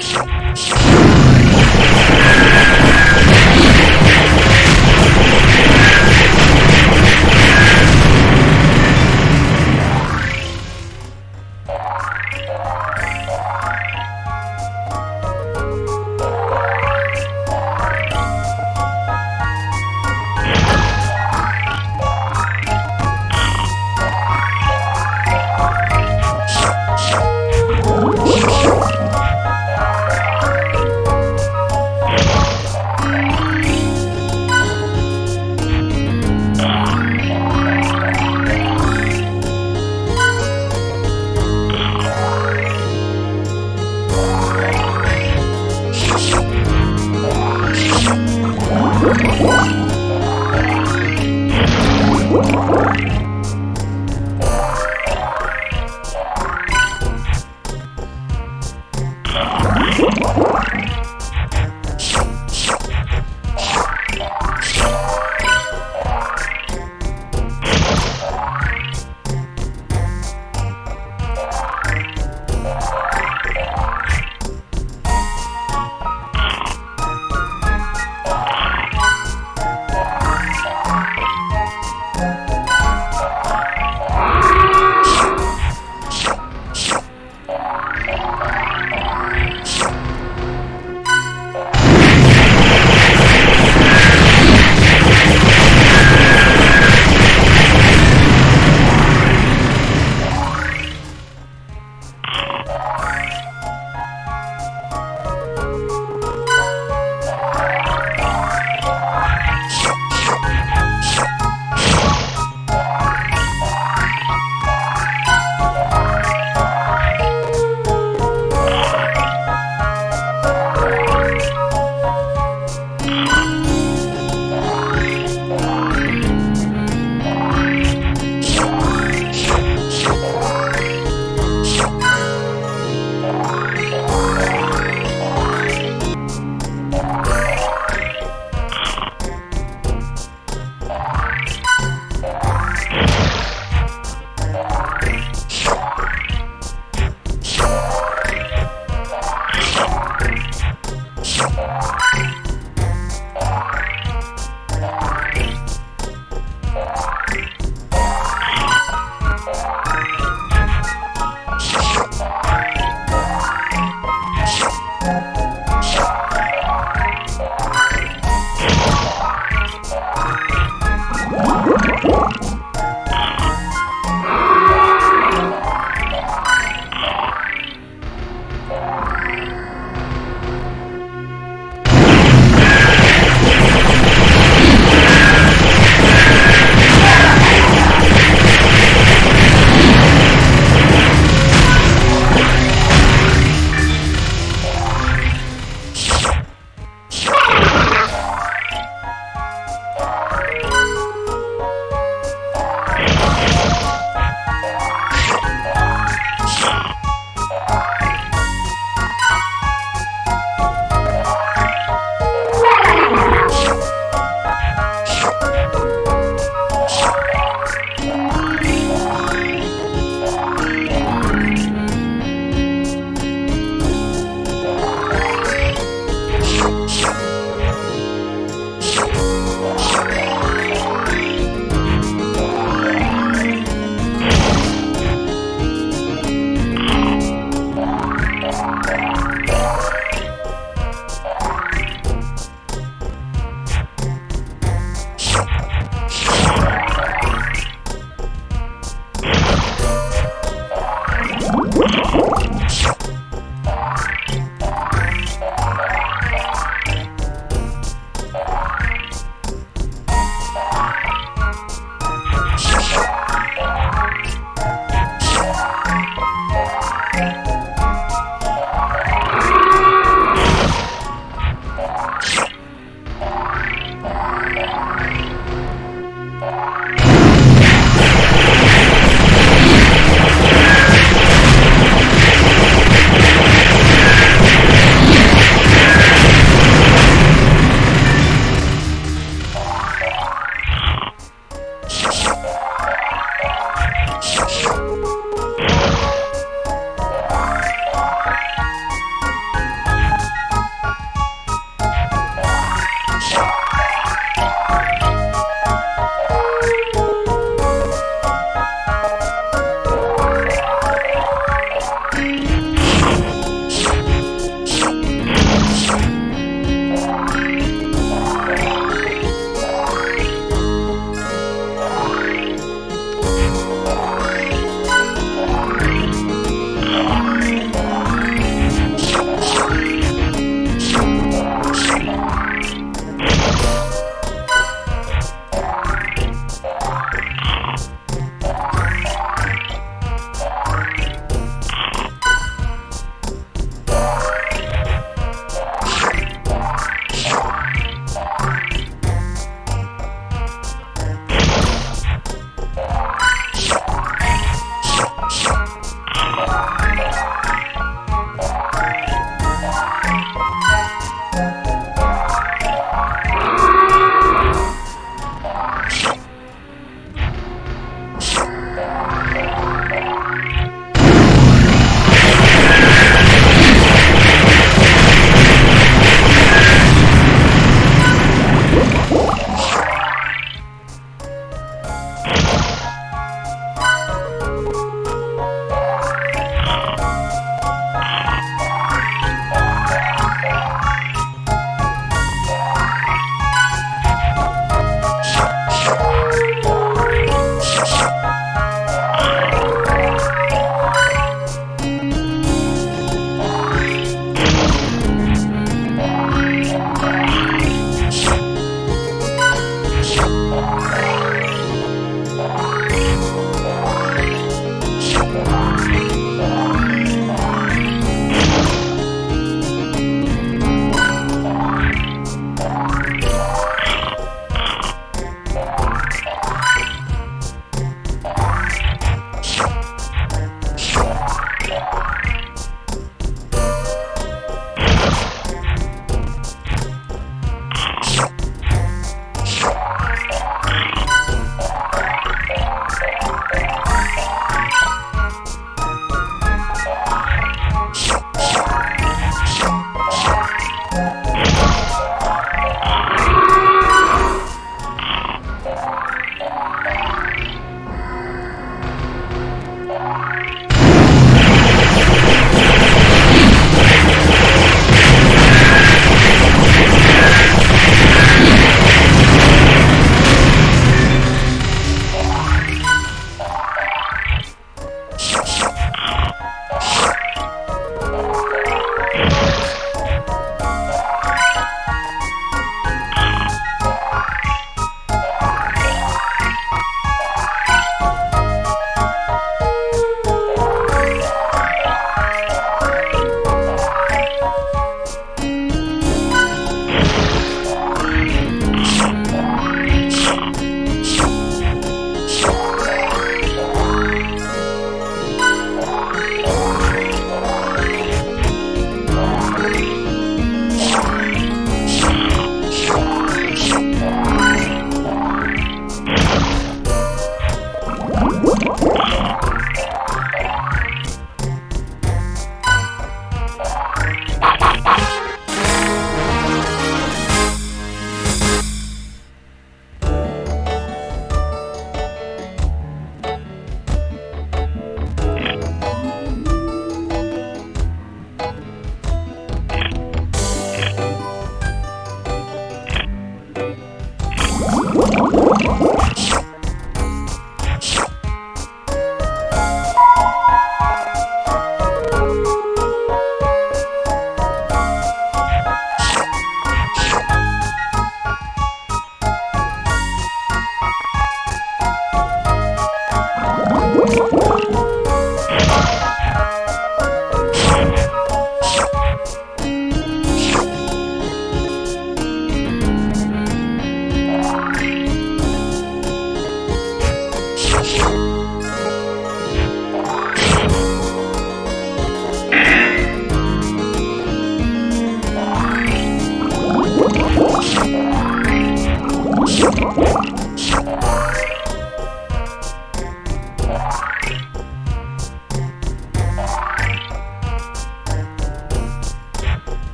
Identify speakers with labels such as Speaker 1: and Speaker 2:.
Speaker 1: シュッ